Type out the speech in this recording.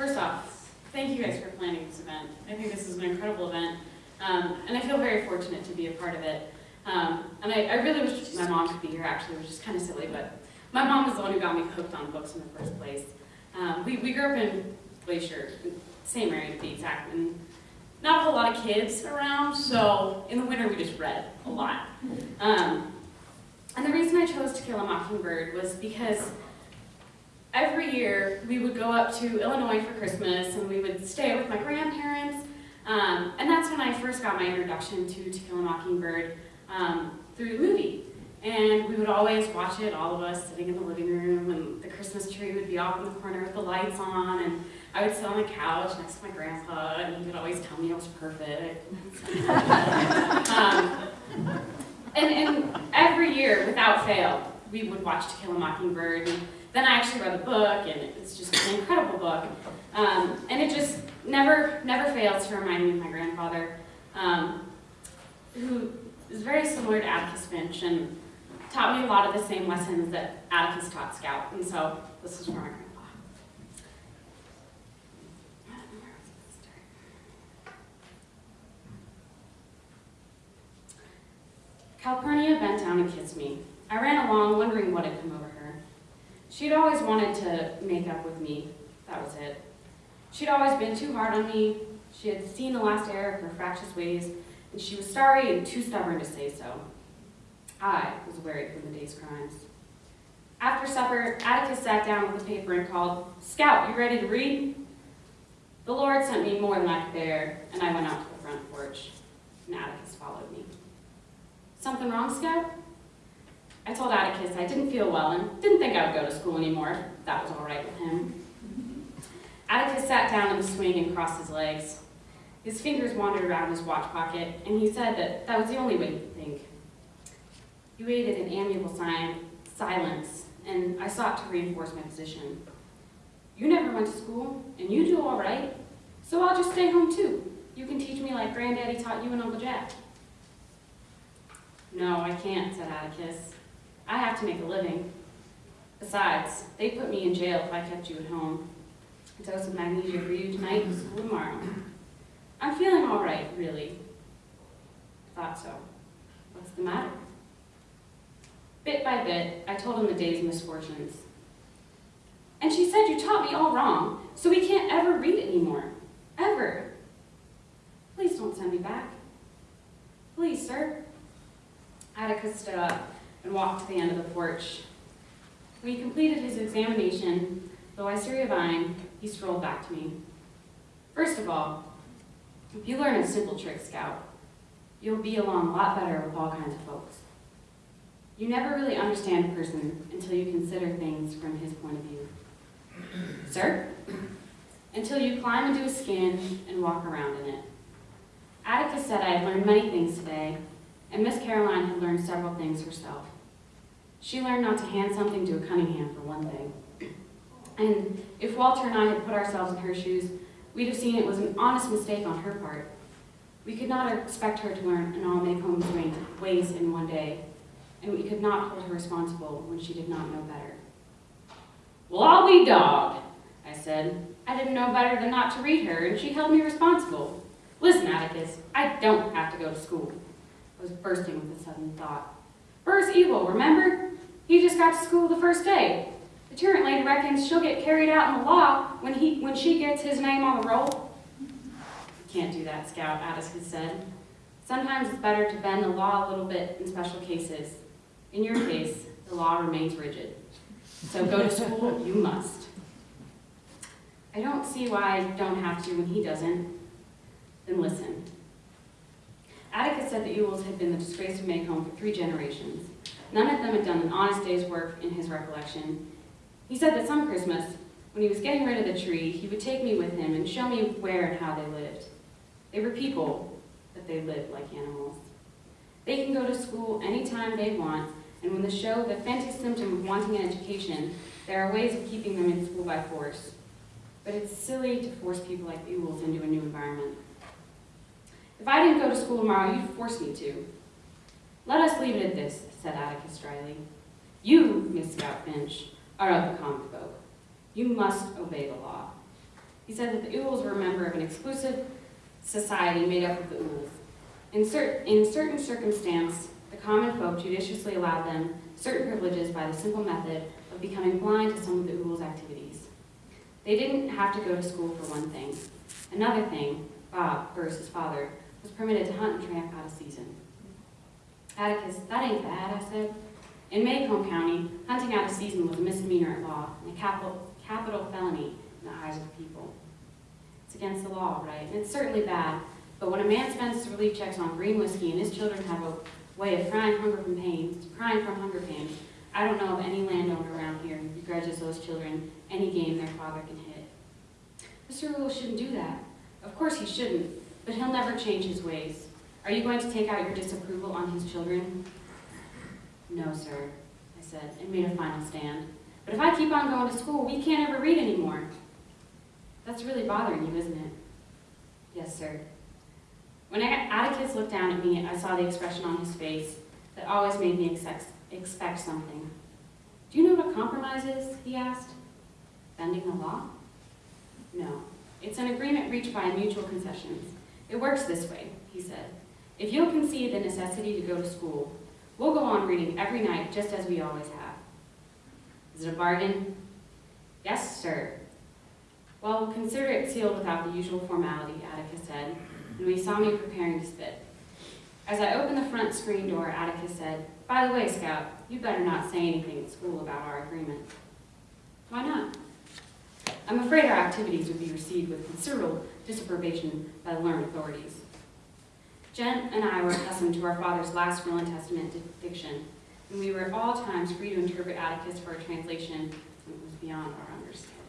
first off, thank you guys for planning this event. I think this is an incredible event, um, and I feel very fortunate to be a part of it. Um, and I, I really wish my mom could be here, actually, which is kind of silly, but my mom was the one who got me hooked on books in the first place. Um, we, we grew up in Glacier, same area to be exact, and not a whole lot of kids around, so in the winter we just read a lot. Um, and the reason I chose To Kill a Mockingbird was because every year we would go up to Illinois for Christmas and we would stay with my grandparents. Um, and that's when I first got my introduction to To Kill a Mockingbird um, through the movie. And we would always watch it, all of us sitting in the living room, and the Christmas tree would be off in the corner with the lights on, and I would sit on the couch next to my grandpa, and he would always tell me I was perfect. um, and, and every year, without fail, we would watch To Kill a Mockingbird. And then I actually read the book, and it's just an incredible book. Um, and it just never, never fails to remind me of my grandfather, um, who is very similar to Atticus Finch and taught me a lot of the same lessons that Atticus taught Scout. And so this is for my grandpa. Calpurnia bent down and kissed me. I ran along, wondering what had come over. She'd always wanted to make up with me. That was it. She'd always been too hard on me. She had seen the last error of her fractious ways, and she was sorry and too stubborn to say so. I was wearied from the day's crimes. After supper, Atticus sat down with the paper and called, Scout, you ready to read? The Lord sent me more than I could bear, and I went out to the front porch, and Atticus followed me. Something wrong, Scout? I told Atticus I didn't feel well and didn't think I would go to school anymore. That was all right with him. Atticus sat down in the swing and crossed his legs. His fingers wandered around his watch pocket, and he said that that was the only way he could think. He waited in amiable sign, silence, and I sought to reinforce my position. You never went to school, and you do all right, so I'll just stay home too. You can teach me like Granddaddy taught you and Uncle Jack. No, I can't, said Atticus. I have to make a living. Besides, they'd put me in jail if I kept you at home. A dose of magnesia for you tonight and school tomorrow. I'm feeling all right, really. Thought so. What's the matter? Bit by bit, I told him the day's misfortunes. And she said, you taught me all wrong, so we can't ever read anymore. Ever. Please don't send me back. Please, sir. Atticus stood up and walked to the end of the porch. When he completed his examination, though I Vine, he strolled back to me. First of all, if you learn a simple trick, Scout, you'll be along a lot better with all kinds of folks. You never really understand a person until you consider things from his point of view. Sir? Until you climb into his skin and walk around in it. Atticus said I had learned many things today, and Miss Caroline had learned several things herself. She learned not to hand something to a Cunningham, for one thing. And if Walter and I had put ourselves in her shoes, we'd have seen it was an honest mistake on her part. We could not expect her to learn an all Maycomb's ways in one day, and we could not hold her responsible when she did not know better. Well, I'll be dogged, I said. I didn't know better than not to read her, and she held me responsible. Listen, Atticus, I don't have to go to school. Was bursting with a sudden thought. Burris Ewell, remember? He just got to school the first day. The tyrant lady reckons she'll get carried out in the law when, he, when she gets his name on the roll. You can't do that, Scout, Atticus said. Sometimes it's better to bend the law a little bit in special cases. In your case, the law remains rigid. So go to school, you must. I don't see why I don't have to when he doesn't. Then listen. Atticus said the Ewells had been the disgrace of Maycomb for three generations. None of them had done an honest day's work in his recollection. He said that some Christmas, when he was getting rid of the tree, he would take me with him and show me where and how they lived. They were people, but they lived like animals. They can go to school anytime they want, and when the show the fanciest symptom of wanting an education, there are ways of keeping them in school by force. But it's silly to force people like Ewells into a new environment. If I didn't go to school tomorrow, you'd force me to. Let us leave it at this, said Atticus dryly. You, Miss Scout Finch, are of the common folk. You must obey the law. He said that the Ewells were a member of an exclusive society made up of the Ewells. In, cer- in certain circumstance, the common folk judiciously allowed them certain privileges by the simple method of becoming blind to some of the Ewells' activities. They didn't have to go to school for one thing. Another thing, Bob, Burris' father, was permitted to hunt and tramp out of season. Atticus, that ain't bad, I said. In Maycomb County, hunting out of season was a misdemeanor at law and a capital, capital felony in the eyes of the people. It's against the law, right? And it's certainly bad, but when a man spends his relief checks on green whiskey and his children have a way of crying hunger from pain, crying from hunger pain, I don't know of any landowner around here who begrudges those children any game their father can hit. Mr. Ewell shouldn't do that. Of course he shouldn't, but he'll never change his ways. Are you going to take out your disapproval on his children? No, sir, I said, and made a final stand. But if I keep on going to school, we can't ever read anymore. That's really bothering you, isn't it? Yes, sir. When Atticus looked down at me, I saw the expression on his face that always made me expect, something. Do you know what a compromise is? he asked. Bending the law? No. It's an agreement reached by mutual concessions. It works this way, he said. If you'll concede the necessity to go to school, we'll go on reading every night just as we always have. Is it a bargain? Yes, sir. Well, we'll consider it sealed without the usual formality, Atticus said, and we saw me preparing to spit. As I opened the front screen door, Atticus said, By the way, Scout, you better not say anything at school about our agreement. Why not? I'm afraid our activities would be received with considerable disapprobation by the learned authorities. Jem and I were accustomed to our father's last will and testament diction, and we were at all times free to interpret Atticus for a translation that was beyond our understanding.